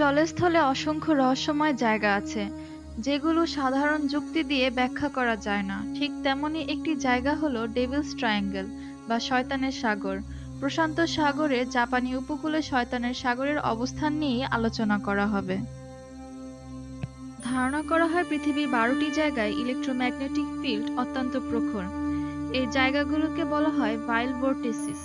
জলস্থলে অসংখ্য রহস্যময় জায়গা আছে, যেগুলো সাধারণ যুক্তি দিয়ে ব্যাখ্যা করা যায় না। ঠিক তেমনি একটি জায়গা হলো ডেভিলস ট্রায়াঙ্গেল বা শয়তানের সাগর। প্রশান্ত সাগরে জাপানি উপকূলে শয়তানের সাগরের অবস্থান নিয়েই আলোচনা করা হবে। ধারণা করা হয় পৃথিবীর বারোটি জায়গায় ইলেকট্রোম্যাগনেটিক ফিল্ড অত্যন্ত প্রখর। এই জায়গাগুলোকে বলা হয় ভাইল ভোর্টিসিস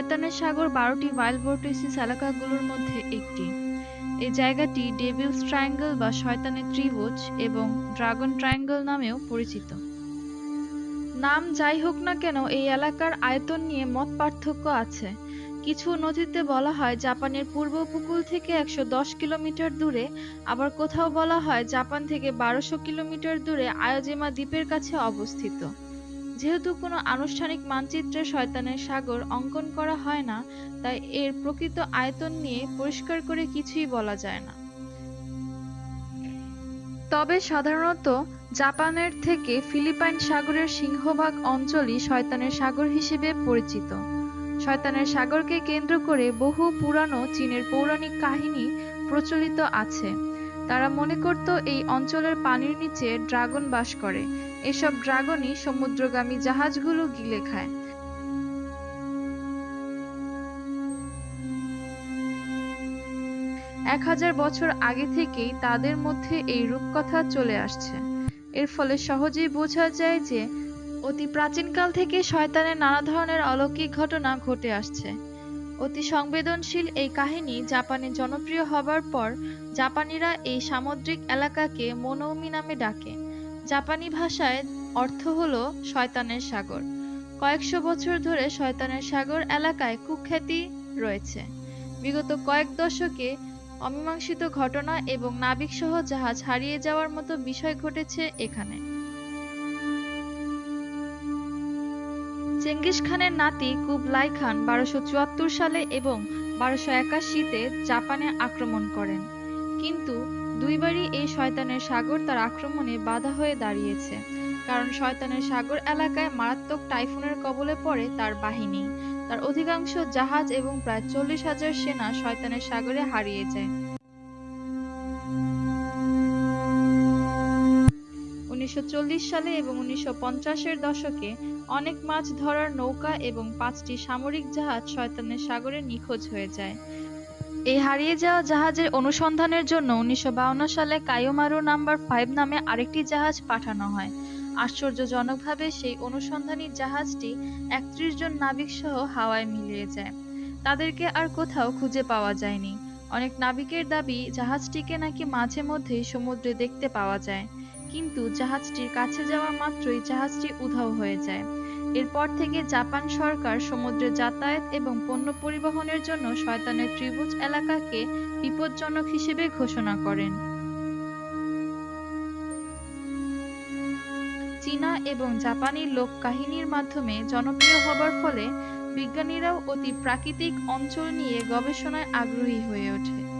শয়তানের সাগর বারোটি ভাইল ভোর্টিসিস এলাকাগুলোর মধ্যে একটি। এই জায়গাটি ডেভিলস ট্রায়াঙ্গল বা শয়তানের ত্রিভুজ এবং ড্রাগন ট্রায়াঙ্গল নামেও পরিচিত। নাম যাই হোক না কেন, এই এলাকার আয়তন নিয়ে মত পার্থক্য আছে। কিছু নথিতে বলা হয় জাপানের পূর্ব উপকূল থেকে একশো দশ কিলোমিটার দূরে, আবার কোথাও বলা হয় জাপান থেকে বারোশো কিলোমিটার দূরে আয়োজিমা দ্বীপের কাছে অবস্থিত। যেহেতু কোনো আনুষ্ঠানিক মানচিত্রে শয়তানের সাগর অঙ্কন করা হয় না, তাই এর প্রকৃত আয়তন নিয়ে পরিষ্কার করে কিছুই বলা যায় না। তবে সাধারণত জাপানের থেকে ফিলিপাইন সাগরের সিংহভাগ অঞ্চলই শয়তানের সাগর হিসেবে পরিচিত। শয়তানের সাগরকে কেন্দ্র করে বহু পুরানো চীনের পৌরাণিক কাহিনী প্রচলিত আছে। তারা মনে করত এই অঞ্চলের পানির নিচে ড্রাগন বাস করে। এসব ড্রাগনই সমুদ্রগামী জাহাজগুলো গিলে খায়। এক হাজার বছর আগে থেকেই তাদের মধ্যে এই রূপকথা চলে আসছে। এর ফলে সহজেই বোঝা যায় যে, অতি প্রাচীনকাল থেকে শয়তানের নানা ধরনের অলৌকিক ঘটনা ঘটে আসছে। অতি সংবেদনশীল এই কাহিনী জাপানে জনপ্রিয় হবার পর জাপানিরা এই সামুদ্রিক এলাকাকে মনৌমি নামে ডাকে। জাপানি ভাষায় অর্থ হলো শয়তানের সাগর। কয়েকশো বছর ধরে শয়তানের সাগর এলাকায় কুখ্যাতি রয়েছে। বিগত কয়েক দশকে অমীমাংসিত ঘটনা এবং নাবিকসহ জাহাজ হারিয়ে যাওয়ার মতো বিষয় ঘটেছে এখানে। চেঙ্গিস খানের নাতি কুবলাই খান বারোশো চুয়াত্তর সালে এবং বারোশো একাশিতে জাপানে আক্রমণ করেন। কিন্তু দুইবারই এই শয়তানের সাগর তার আক্রমণে বাধা হয়ে দাঁড়িয়েছে। কারণ শয়তানের সাগর এলাকায় মারাত্মক টাইফুনের কবলে পড়ে তার বাহিনী। তার অধিকাংশ জাহাজ এবং প্রায় চল্লিশ হাজার সেনা শয়তানের সাগরে হারিয়ে যায়। উনিশশো সালে এবং উনিশশো এর দশকে অনেক মাছ ধরার নৌকা এবং পাঁচটি সামরিক জাহাজ শয়তানের সাগরে নিখোঁজ হয়ে যায়। এই হারিয়ে যাওয়া জাহাজের অনুসন্ধানের জন্য উনিশশো সালে কায়োমারু নাম্বার ফাইভ নামে আরেকটি জাহাজ পাঠানো হয়। আশ্চর্যজনকভাবে সেই অনুসন্ধানী জাহাজটি একত্রিশ জন নাবিক সহ হাওয়ায় মিলিয়ে যায়। তাদেরকে আর কোথাও খুঁজে পাওয়া যায়নি। অনেক নাবিকের দাবি, জাহাজটিকে নাকি মাঝে মধ্যেই সমুদ্রে দেখতে পাওয়া যায়। কিন্তু জাহাজটির কাছে যাওয়া মাত্রই জাহাজটি উধাও হয়ে যায়। এরপর থেকে জাপান সরকার সমুদ্রে যাতায়াত এবং পণ্য পরিবহনের জন্য শয়তানের ত্রিভুজ এলাকাকে বিপজ্জনক হিসেবে ঘোষণা করেন। চীনা এবং জাপানি লোক কাহিনীর মাধ্যমে জনপ্রিয় হবার ফলে বিজ্ঞানীরাও অতি প্রাকৃতিক অঞ্চল নিয়ে গবেষণায় আগ্রহী হয়ে ওঠে।